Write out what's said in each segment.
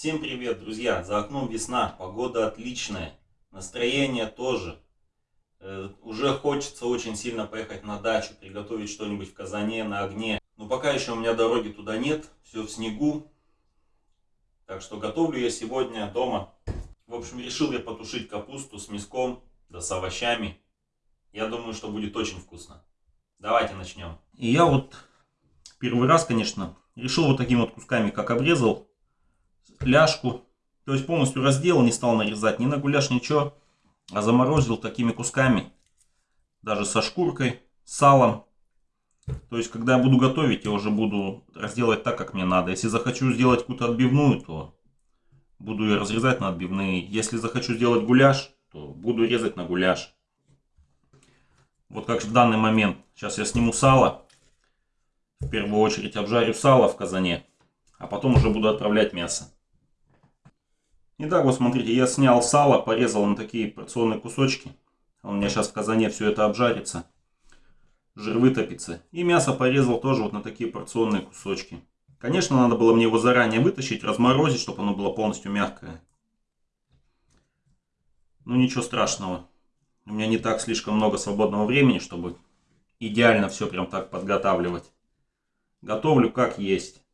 Всем привет, друзья! За окном весна, погода отличная, настроение тоже. Э, уже хочется очень сильно поехать на дачу, приготовить что-нибудь в казане, на огне. Но пока еще у меня дороги туда нет, все в снегу. Так что готовлю я сегодня дома. В общем, решил я потушить капусту с мяском, да с овощами. Я думаю, что будет очень вкусно. Давайте начнем. И я вот первый раз, конечно, решил вот такими вот кусками, как обрезал, ляжку. То есть полностью разделал, не стал нарезать ни на гуляш, ничего. А заморозил такими кусками. Даже со шкуркой, салом. То есть, когда я буду готовить, я уже буду разделать так, как мне надо. Если захочу сделать какую-то отбивную, то буду ее разрезать на отбивные. Если захочу сделать гуляш, то буду резать на гуляш. Вот как в данный момент. Сейчас я сниму сало. В первую очередь обжарю сало в казане. А потом уже буду отправлять мясо. Итак, вот смотрите, я снял сало, порезал на такие порционные кусочки. У меня сейчас в казане все это обжарится. Жир вытопится. И мясо порезал тоже вот на такие порционные кусочки. Конечно, надо было мне его заранее вытащить, разморозить, чтобы оно было полностью мягкое. Ну ничего страшного. У меня не так слишком много свободного времени, чтобы идеально все прям так подготавливать. Готовлю как есть.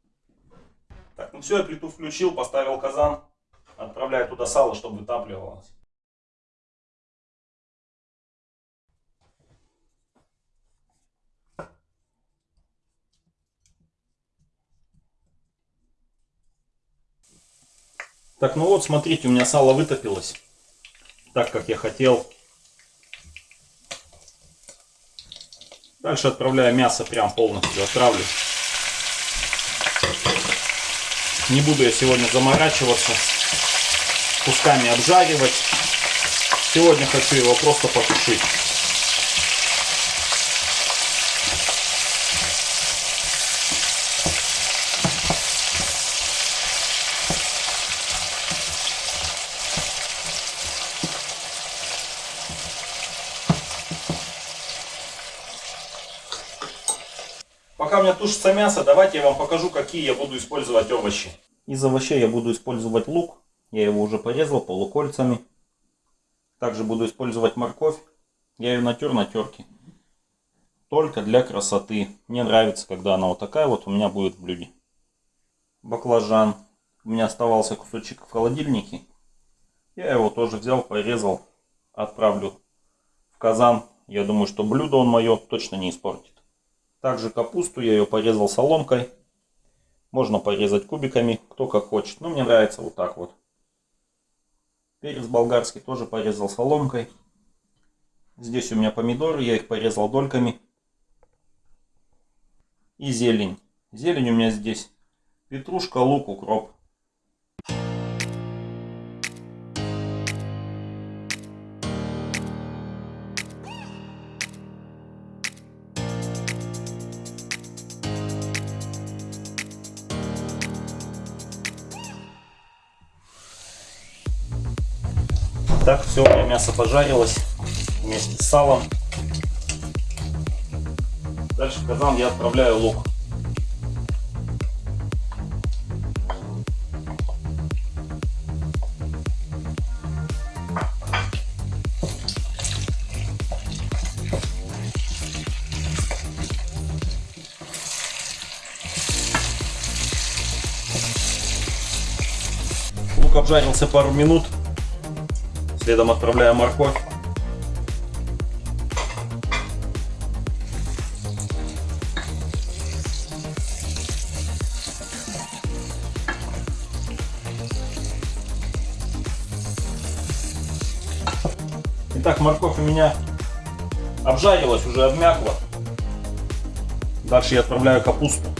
Так, ну все, я плиту включил, поставил казан. Отправляю туда сало, чтобы вытапливалось. Так, ну вот, смотрите, у меня сало вытопилось. Так, как я хотел. Дальше отправляю мясо прям полностью. Отправлю. Не буду я сегодня заморачиваться кусками обжаривать. Сегодня хочу его просто потушить. Пока у меня тушится мясо, давайте я вам покажу, какие я буду использовать овощи. Из овощей я буду использовать лук, я его уже порезал полукольцами. Также буду использовать морковь. Я ее натер на терке. Только для красоты. Мне нравится, когда она вот такая вот у меня будет в блюде. Баклажан. У меня оставался кусочек в холодильнике. Я его тоже взял, порезал. Отправлю в казан. Я думаю, что блюдо он мое точно не испортит. Также капусту я ее порезал соломкой. Можно порезать кубиками, кто как хочет. Но мне нравится вот так вот. Перец болгарский тоже порезал соломкой. Здесь у меня помидоры, я их порезал дольками. И зелень. Зелень у меня здесь петрушка, лук, укроп. Все, мясо пожарилось вместе с салом. Дальше в казан я отправляю лук. Лук обжарился пару минут. Следом отправляю морковь. Итак, морковь у меня обжарилась, уже обмякла. Дальше я отправляю капусту.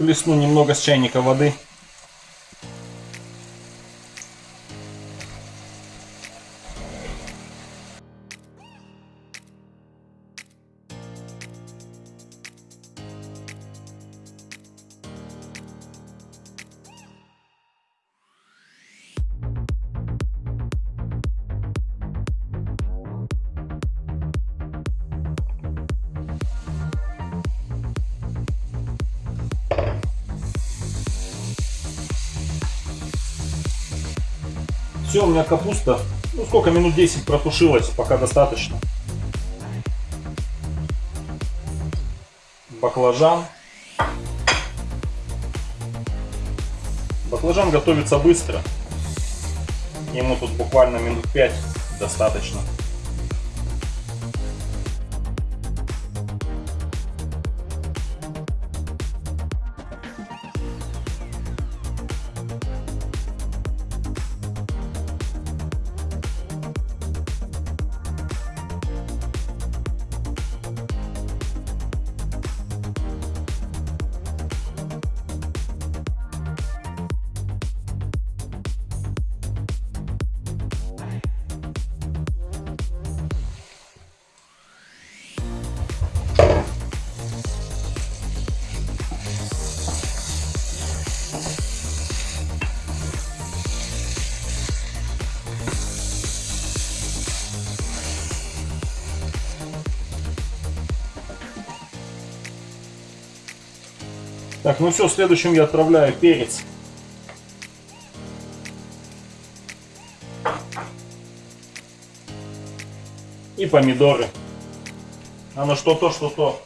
Плесну немного с чайника воды. Все, у меня капуста, ну сколько, минут 10 протушилась, пока достаточно. Баклажан. Баклажан готовится быстро. Ему тут буквально минут 5 достаточно. Так, ну все, следующим я отправляю перец. И помидоры. Оно что-то, что-то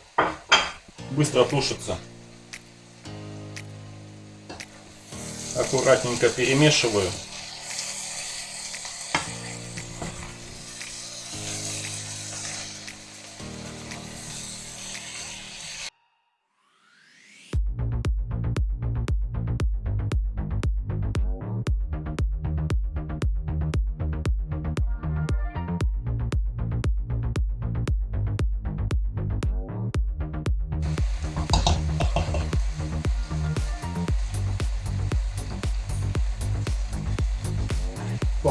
быстро тушится. Аккуратненько перемешиваю.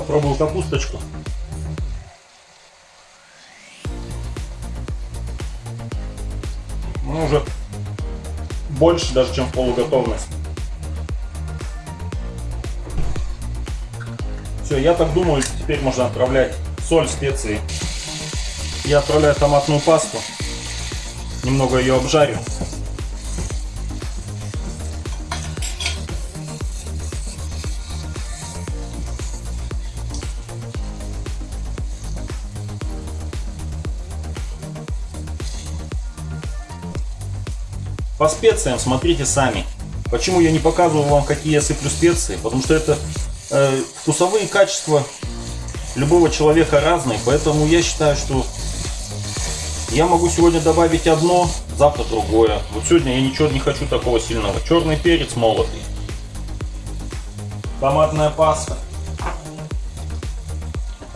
Попробую капусточку. Ну, уже больше даже, чем полуготовность. Все, я так думаю, теперь можно отправлять соль, специи. Я отправляю томатную пасту. Немного ее обжарю. По специям смотрите сами. Почему я не показываю вам, какие я сыплю специи? Потому что это э, вкусовые качества любого человека разные. Поэтому я считаю, что я могу сегодня добавить одно, завтра другое. Вот сегодня я ничего не хочу такого сильного. Черный перец молотый. Томатная паста.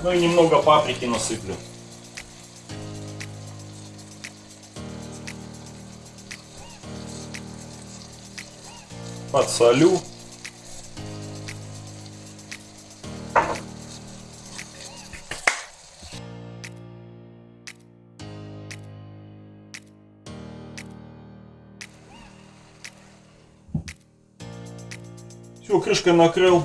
Ну и немного паприки насыплю. Подсолю. Все, крышкой накрыл.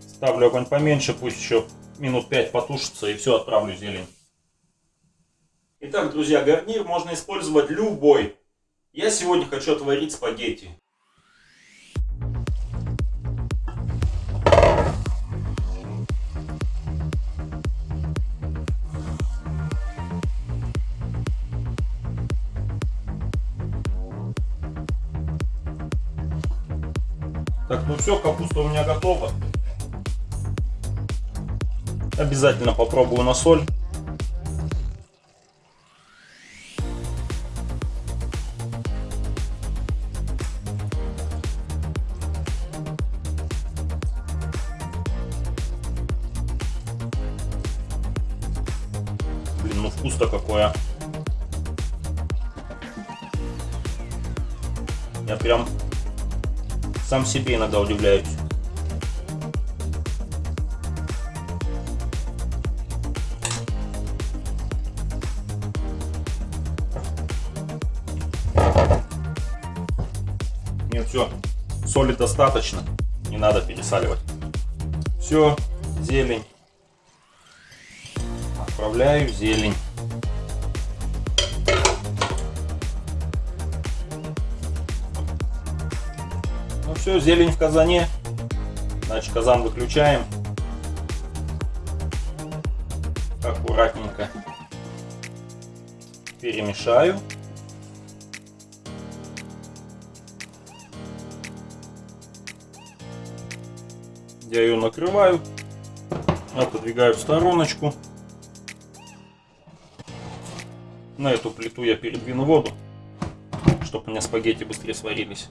Ставлю огонь поменьше, пусть еще минут 5 потушится и все, отправлю зелень. Итак, друзья, гарнир можно использовать любой. Я сегодня хочу отварить спагетти. Так, ну все, капуста у меня готова. Обязательно попробую на соль. Блин, ну вкус-то какой, а. Я прям сам себе иногда удивляюсь. Нет, все, соли достаточно, не надо пересаливать. Все, зелень. Отправляю зелень. Все, зелень в казане. Значит, казан выключаем. Аккуратненько перемешаю. Я ее накрываю, отодвигаю в стороночку. На эту плиту я передвину воду, чтобы у меня спагетти быстрее сварились.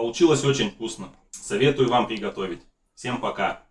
Получилось очень вкусно. Советую вам приготовить. Всем пока!